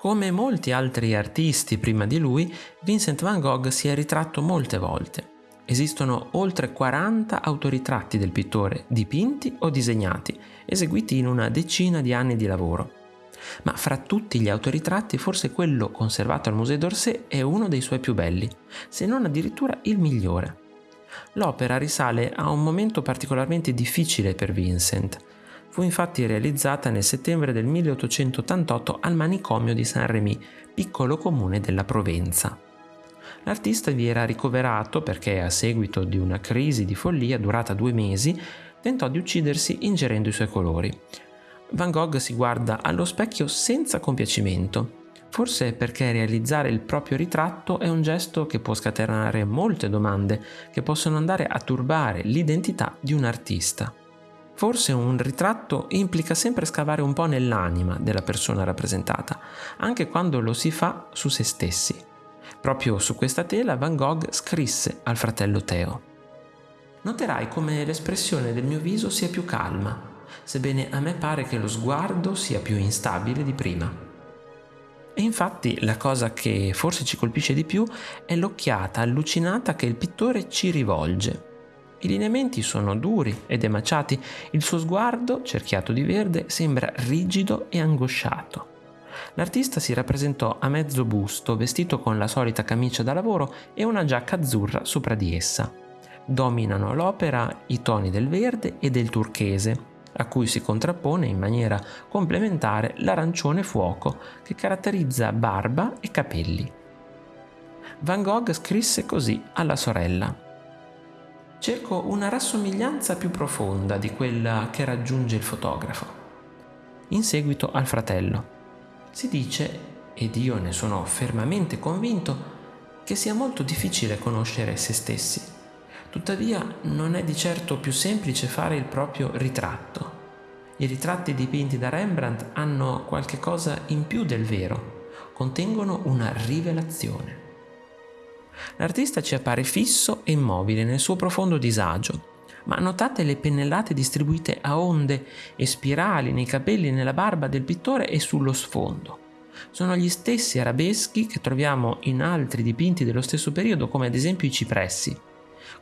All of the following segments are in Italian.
Come molti altri artisti prima di lui, Vincent van Gogh si è ritratto molte volte. Esistono oltre 40 autoritratti del pittore, dipinti o disegnati, eseguiti in una decina di anni di lavoro. Ma fra tutti gli autoritratti forse quello conservato al Musée d'Orsay è uno dei suoi più belli, se non addirittura il migliore. L'opera risale a un momento particolarmente difficile per Vincent. Fu infatti realizzata nel settembre del 1888 al manicomio di Saint-Rémy, piccolo comune della Provenza. L'artista vi era ricoverato perché, a seguito di una crisi di follia durata due mesi, tentò di uccidersi ingerendo i suoi colori. Van Gogh si guarda allo specchio senza compiacimento, forse perché realizzare il proprio ritratto è un gesto che può scatenare molte domande che possono andare a turbare l'identità di un artista. Forse un ritratto implica sempre scavare un po' nell'anima della persona rappresentata, anche quando lo si fa su se stessi. Proprio su questa tela Van Gogh scrisse al fratello Teo. Noterai come l'espressione del mio viso sia più calma, sebbene a me pare che lo sguardo sia più instabile di prima. E infatti la cosa che forse ci colpisce di più è l'occhiata allucinata che il pittore ci rivolge. I lineamenti sono duri ed emaciati, il suo sguardo, cerchiato di verde, sembra rigido e angosciato. L'artista si rappresentò a mezzo busto, vestito con la solita camicia da lavoro e una giacca azzurra sopra di essa. Dominano l'opera i toni del verde e del turchese, a cui si contrappone in maniera complementare l'arancione fuoco che caratterizza barba e capelli. Van Gogh scrisse così alla sorella. Cerco una rassomiglianza più profonda di quella che raggiunge il fotografo. In seguito al fratello. Si dice, ed io ne sono fermamente convinto, che sia molto difficile conoscere se stessi Tuttavia non è di certo più semplice fare il proprio ritratto. I ritratti dipinti da Rembrandt hanno qualche cosa in più del vero, contengono una rivelazione. L'artista ci appare fisso e immobile nel suo profondo disagio, ma notate le pennellate distribuite a onde e spirali nei capelli e nella barba del pittore e sullo sfondo. Sono gli stessi arabeschi che troviamo in altri dipinti dello stesso periodo, come ad esempio i cipressi.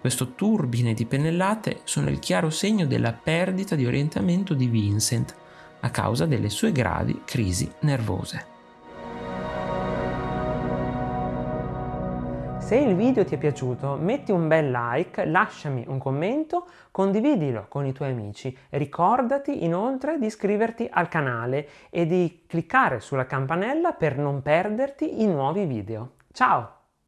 Questo turbine di pennellate sono il chiaro segno della perdita di orientamento di Vincent a causa delle sue gravi crisi nervose. Se il video ti è piaciuto metti un bel like, lasciami un commento, condividilo con i tuoi amici. Ricordati inoltre di iscriverti al canale e di cliccare sulla campanella per non perderti i nuovi video. Ciao!